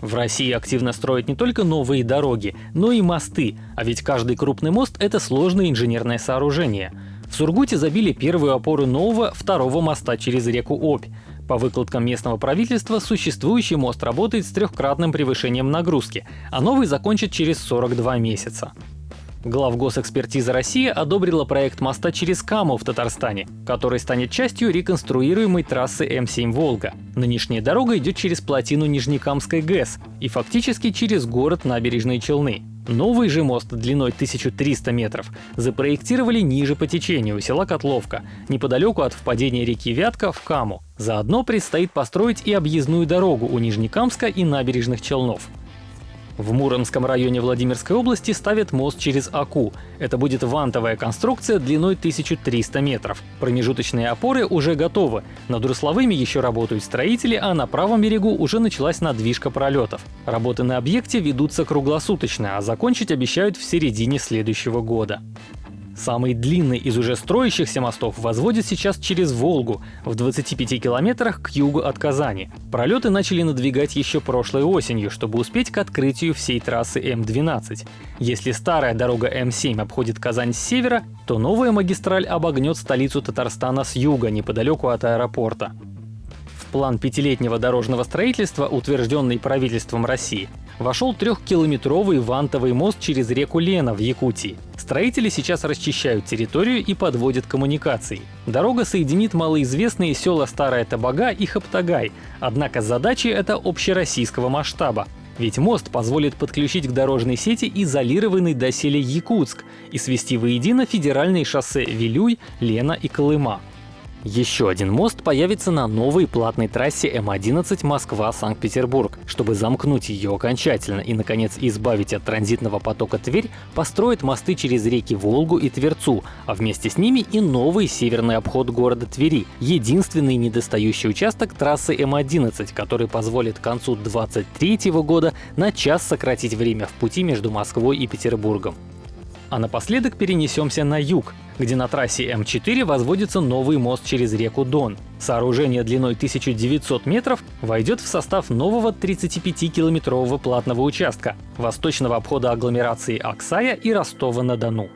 В России активно строят не только новые дороги, но и мосты, а ведь каждый крупный мост — это сложное инженерное сооружение. В Сургуте забили первую опору нового второго моста через реку Обь. По выкладкам местного правительства, существующий мост работает с трехкратным превышением нагрузки, а новый закончит через 42 месяца. Главгосэкспертиза России одобрила проект моста через Каму в Татарстане, который станет частью реконструируемой трассы М7 «Волга». Нынешняя дорога идет через плотину Нижнекамской ГЭС и фактически через город Набережные Челны. Новый же мост длиной 1300 метров запроектировали ниже по течению у села Котловка, неподалеку от впадения реки Вятка в Каму. Заодно предстоит построить и объездную дорогу у Нижнекамска и набережных Челнов. В Муромском районе Владимирской области ставят мост через Аку. Это будет вантовая конструкция длиной 1300 метров. Промежуточные опоры уже готовы. Над Русловыми еще работают строители, а на правом берегу уже началась надвижка пролетов. Работы на объекте ведутся круглосуточно, а закончить обещают в середине следующего года. Самый длинный из уже строящихся мостов возводят сейчас через Волгу, в 25 километрах к югу от Казани. Пролеты начали надвигать еще прошлой осенью, чтобы успеть к открытию всей трассы М12. Если старая дорога М7 обходит Казань с севера, то новая магистраль обогнет столицу Татарстана с юга, неподалеку от аэропорта план пятилетнего дорожного строительства, утвержденный правительством России, вошел трехкилометровый вантовый мост через реку Лена в Якутии. Строители сейчас расчищают территорию и подводят коммуникации. Дорога соединит малоизвестные села Старая Табага и Хаптагай, однако задачи это общероссийского масштаба. Ведь мост позволит подключить к дорожной сети изолированный доселе Якутск и свести воедино федеральные шоссе Вилюй, Лена и Колыма. Еще один мост появится на новой платной трассе М11 Москва-Санкт-Петербург. Чтобы замкнуть ее окончательно и, наконец, избавить от транзитного потока Тверь, построят мосты через реки Волгу и Тверцу, а вместе с ними и новый северный обход города Твери, единственный недостающий участок трассы М11, который позволит к концу 2023 года на час сократить время в пути между Москвой и Петербургом. А напоследок перенесемся на юг, где на трассе М4 возводится новый мост через реку Дон. Сооружение длиной 1900 метров войдет в состав нового 35-километрового платного участка восточного обхода агломерации Аксая и Ростова-на-Дону.